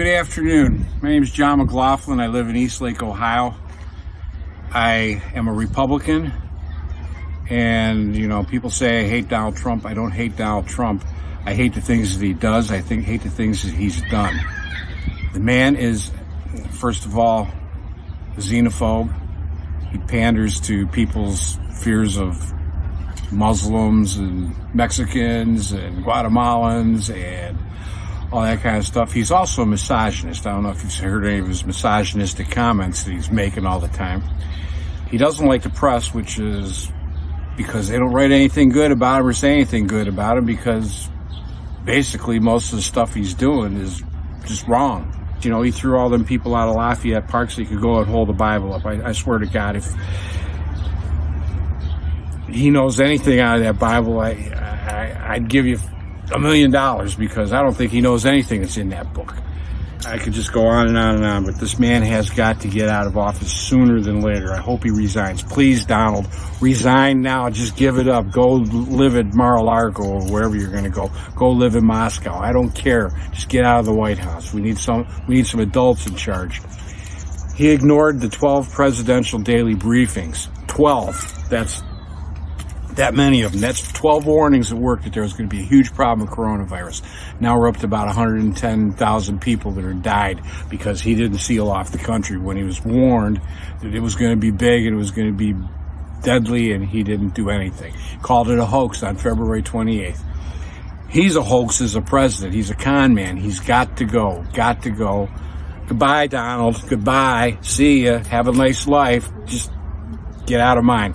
Good afternoon. My name is John McLaughlin. I live in Eastlake, Ohio. I am a Republican. And, you know, people say I hate Donald Trump. I don't hate Donald Trump. I hate the things that he does. I think hate the things that he's done. The man is, first of all, a xenophobe. He panders to people's fears of Muslims and Mexicans and Guatemalans and all that kind of stuff. He's also a misogynist. I don't know if you've heard any of his misogynistic comments that he's making all the time. He doesn't like the press, which is because they don't write anything good about him or say anything good about him because basically most of the stuff he's doing is just wrong. You know, he threw all them people out of Lafayette Park so he could go and hold the Bible up. I, I swear to God, if he knows anything out of that Bible, I, I, I'd give you a million dollars because I don't think he knows anything that's in that book. I could just go on and on and on, but this man has got to get out of office sooner than later. I hope he resigns. Please, Donald, resign now. Just give it up. Go live at Mar-a-Lago or wherever you're going to go. Go live in Moscow. I don't care. Just get out of the White House. We need some. We need some adults in charge. He ignored the 12 presidential daily briefings. 12. That's that many of them. That's 12 warnings at work that there was going to be a huge problem with coronavirus. Now we're up to about 110,000 people that are died because he didn't seal off the country when he was warned that it was going to be big and it was going to be deadly and he didn't do anything. Called it a hoax on February 28th. He's a hoax as a president. He's a con man. He's got to go. Got to go. Goodbye, Donald. Goodbye. See ya. Have a nice life. Just get out of mine.